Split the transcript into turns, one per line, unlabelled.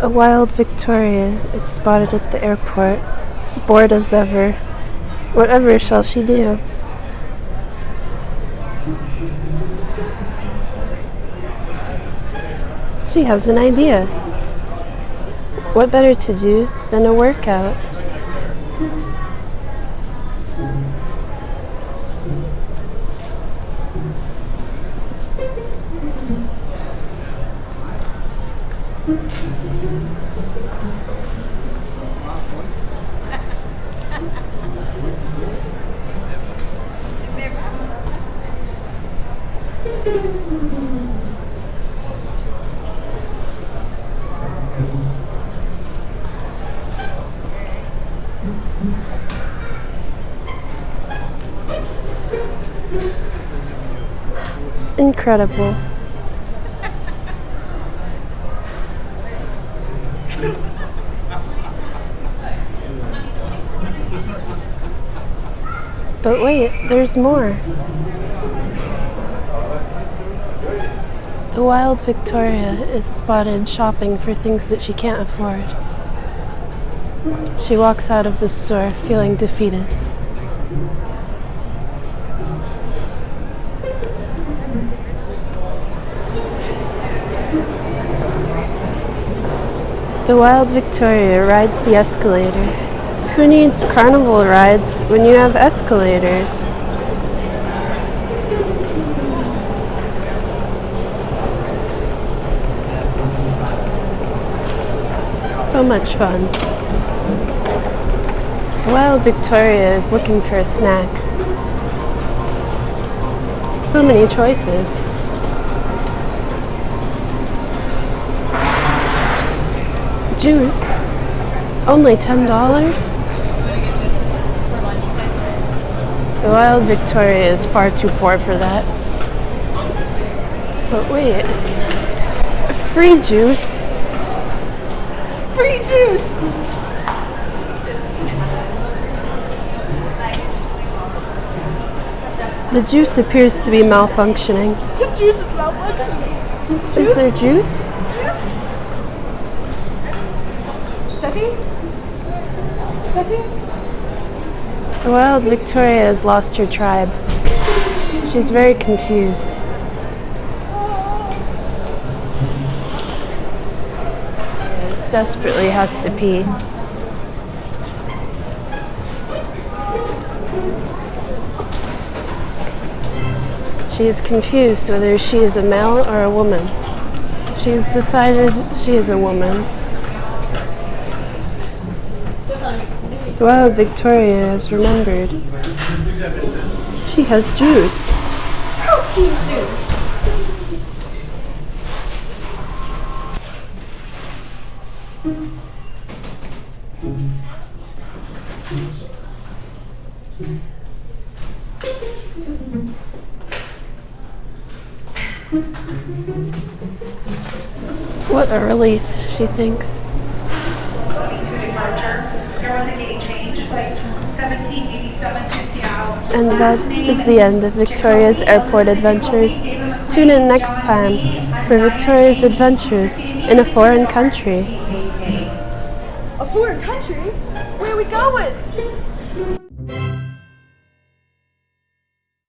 A wild Victoria is spotted at the airport, bored as ever. Whatever shall she do? She has an idea. What better to do than a workout? Incredible. But wait, there's more. The wild Victoria is spotted shopping for things that she can't afford. She walks out of the store feeling defeated. The wild Victoria rides the escalator. Who needs carnival rides when you have escalators? So much fun. Wild Victoria is looking for a snack. So many choices. Juice? Only $10? The wild Victoria is far too poor for that. But wait. Free juice? Free juice! The juice appears to be malfunctioning.
The juice is malfunctioning.
Is there juice?
Juice? Steffi? Steffi?
Wild Victoria has lost her tribe. She's very confused. Desperately has to pee. She is confused whether she is a male or a woman. She has decided she is a woman. The wild Victoria has remembered. She has juice.
Protein juice.
What a relief, she thinks. And that is the end of Victoria's airport adventures. Tune in next time for Victoria's adventures in a foreign country.
A foreign country? Where are we going?